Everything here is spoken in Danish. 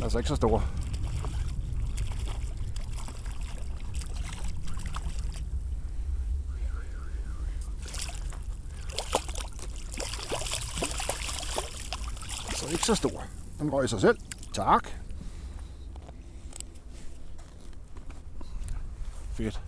Den er altså ikke så stor. Altså ikke så stor. Den røg sig selv. Tak. Fedt.